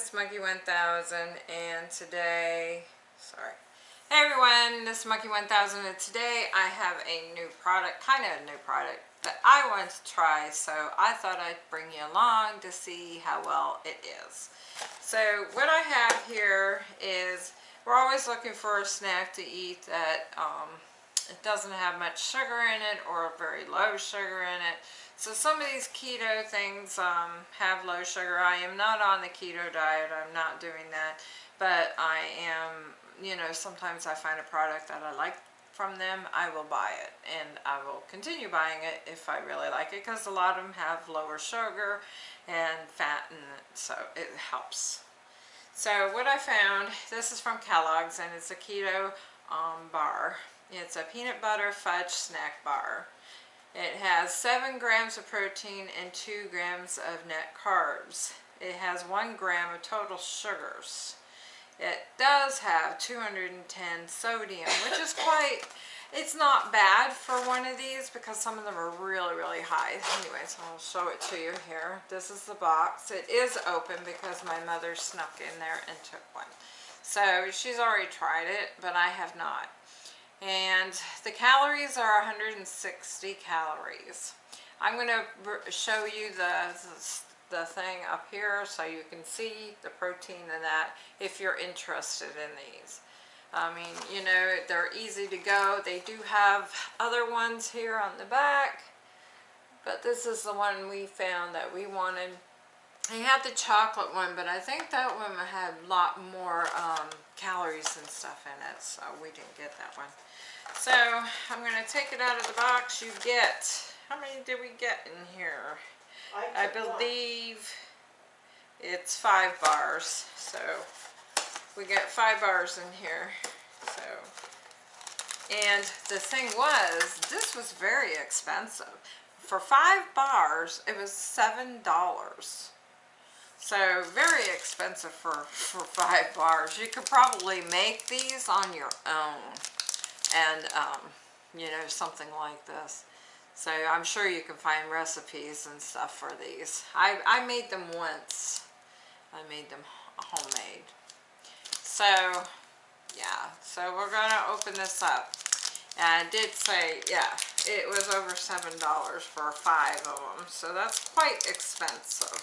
Miss Monkey 1000 and today, sorry. Hey everyone, this is Monkey 1000 and today I have a new product, kind of a new product that I wanted to try so I thought I'd bring you along to see how well it is. So what I have here is, we're always looking for a snack to eat that um, it doesn't have much sugar in it or very low sugar in it. So some of these keto things um, have low sugar. I am not on the keto diet. I'm not doing that. But I am, you know, sometimes I find a product that I like from them, I will buy it. And I will continue buying it if I really like it because a lot of them have lower sugar and fat it. So it helps. So what I found, this is from Kellogg's and it's a keto um, bar. It's a peanut butter fudge snack bar. It has 7 grams of protein and 2 grams of net carbs. It has 1 gram of total sugars. It does have 210 sodium, which is quite, it's not bad for one of these because some of them are really, really high. Anyways, I'll show it to you here. This is the box. It is open because my mother snuck in there and took one. So she's already tried it, but I have not and the calories are 160 calories. I'm going to show you the, the thing up here so you can see the protein in that if you're interested in these. I mean, you know, they're easy to go. They do have other ones here on the back, but this is the one we found that we wanted. They had the chocolate one, but I think that one had a lot more um, calories and stuff in it, so we didn't get that one. So I'm going to take it out of the box. You get, how many did we get in here? I, I believe one. it's five bars. So we get five bars in here. So, and the thing was, this was very expensive. For five bars, it was seven dollars. So very expensive for, for five bars. You could probably make these on your own and um, you know something like this. So I'm sure you can find recipes and stuff for these. I, I made them once. I made them homemade. So yeah. So we're gonna open this up. And I did say yeah it was over seven dollars for five of them so that's quite expensive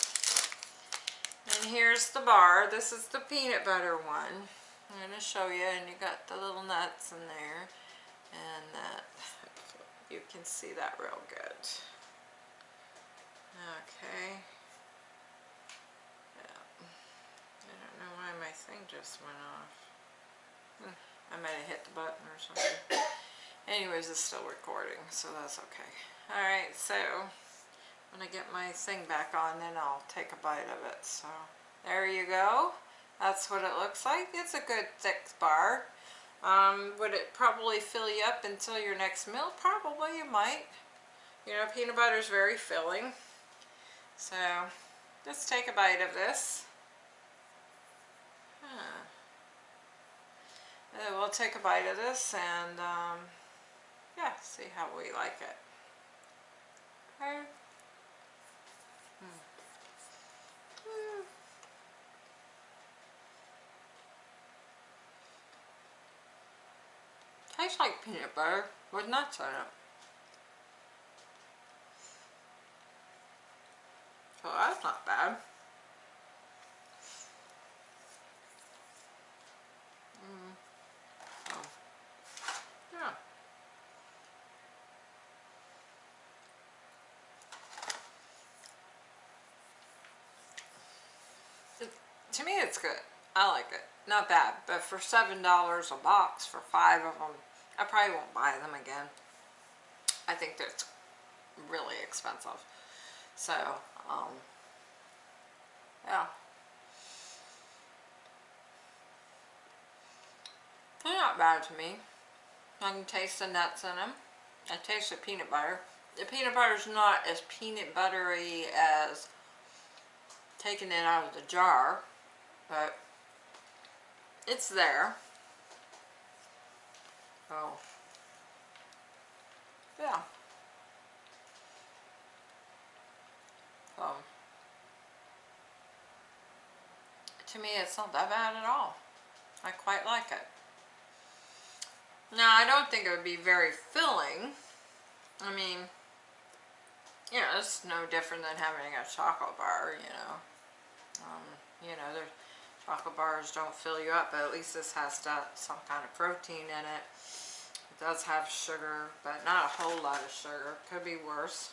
and here's the bar. This is the peanut butter one. I'm going to show you and you got the little nuts in there. And that you can see that real good. Okay. Yeah. I don't know why my thing just went off. Hmm, I might have hit the button or something. Anyways it's still recording so that's okay. Alright so when I get my thing back on then I'll take a bite of it so there you go that's what it looks like. It's a good thick bar. Um, would it probably fill you up until your next meal? Probably, you might. You know, peanut butter is very filling. So, let's take a bite of this. Huh. Uh, we'll take a bite of this and, um, yeah, see how we like it. Okay. Tastes like peanut butter with nuts in it. So that's not bad. Mm. Oh. Yeah. to me it's good. I like it. Not bad, but for $7 a box for five of them, I probably won't buy them again. I think that's really expensive. So, um, yeah. They're not bad to me. I can taste the nuts in them. I taste the peanut butter. The peanut butter is not as peanut buttery as taking it out of the jar, but it's there. Oh. Yeah. Um, to me it's not that bad at all. I quite like it. Now I don't think it would be very filling. I mean, you know, it's no different than having a chocolate bar, you know. Um, you know, the chocolate bars don't fill you up, but at least this has some kind of protein in it. It does have sugar, but not a whole lot of sugar. Could be worse.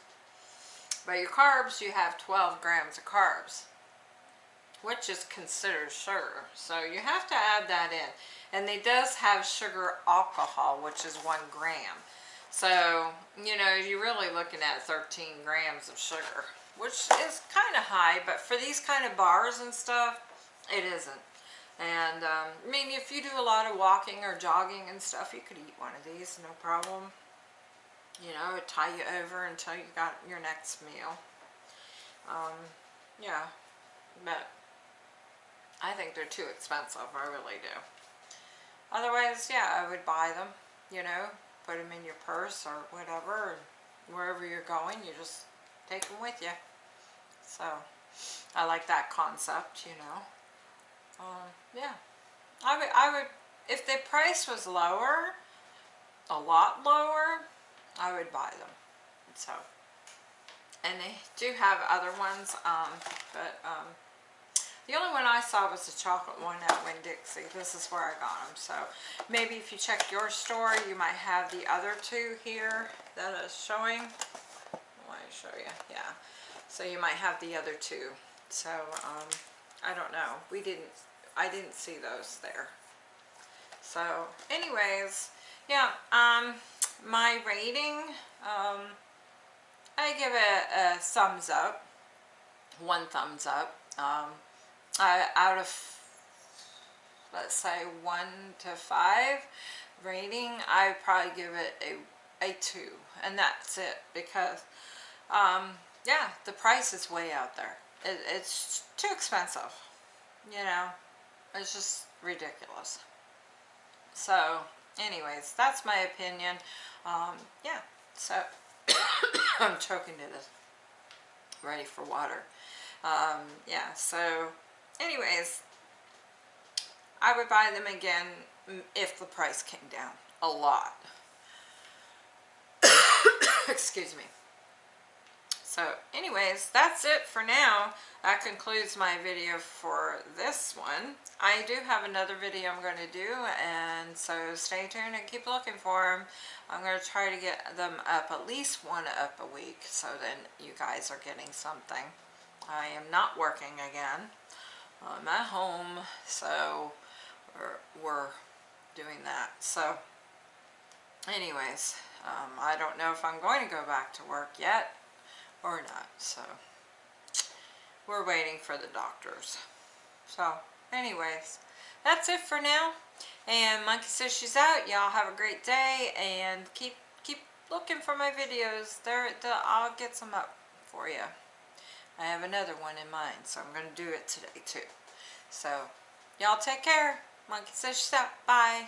But your carbs, you have 12 grams of carbs, which is considered sugar. So you have to add that in. And they does have sugar alcohol, which is one gram. So, you know, you're really looking at 13 grams of sugar, which is kind of high, but for these kind of bars and stuff, it isn't. And, um, I mean, if you do a lot of walking or jogging and stuff, you could eat one of these, no problem you know, it tie you over until you got your next meal. Um, yeah, but I think they're too expensive, I really do. Otherwise, yeah, I would buy them, you know, put them in your purse or whatever, wherever you're going, you just take them with you. So, I like that concept, you know. Um, yeah, I would, I would, if the price was lower, a lot lower, I would buy them. So, and they do have other ones, um, but um, the only one I saw was the chocolate one at Winn-Dixie. This is where I got them. So maybe if you check your store, you might have the other two here that is showing. Let me show you. Yeah. So you might have the other two. So um, I don't know. We didn't. I didn't see those there. So anyways, yeah. Um, my rating, um, I give it a thumbs up, one thumbs up. Um, I, out of, let's say, one to five rating, I probably give it a, a two, and that's it, because, um, yeah, the price is way out there. It, it's too expensive, you know, it's just ridiculous. So, anyways, that's my opinion. Um, yeah, so I'm choking to this. Ready for water. Um, yeah, so anyways, I would buy them again if the price came down a lot. Excuse me. So anyways, that's it for now. That concludes my video for this one. I do have another video I'm going to do and so stay tuned and keep looking for them. I'm going to try to get them up at least one up a week so then you guys are getting something. I am not working again. I'm at home so we're, we're doing that. So anyways, um, I don't know if I'm going to go back to work yet or not. So we're waiting for the doctors. So anyways, that's it for now. And Monkey says she's out. Y'all have a great day and keep keep looking for my videos. There, I'll get some up for you. I have another one in mind, so I'm going to do it today too. So, y'all take care. Monkey says she's out. Bye.